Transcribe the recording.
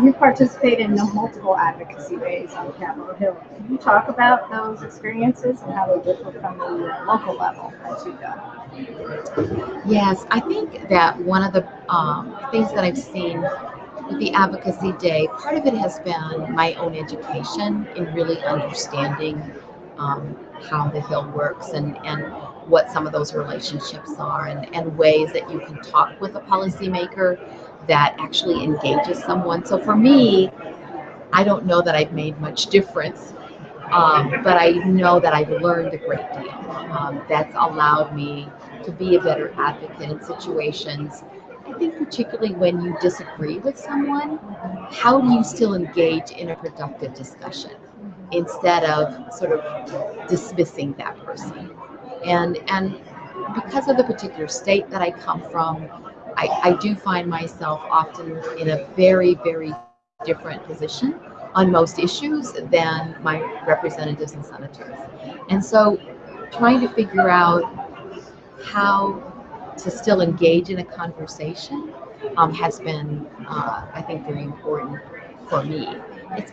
You participate in multiple advocacy days on Capitol Hill. Can you talk about those experiences and how they differ from the local level that you go? Yes, I think that one of the um, things that I've seen with the advocacy day, part of it has been my own education in really understanding um, how the Hill works and, and what some of those relationships are and, and ways that you can talk with a policymaker that actually engages someone. So for me, I don't know that I've made much difference, um, but I know that I've learned a great deal. Um, that's allowed me to be a better advocate in situations. I think particularly when you disagree with someone, how do you still engage in a productive discussion instead of sort of dismissing that person? And and because of the particular state that I come from, I, I do find myself often in a very, very different position on most issues than my representatives and senators. And so trying to figure out how to still engage in a conversation um, has been, uh, I think, very important for me. It's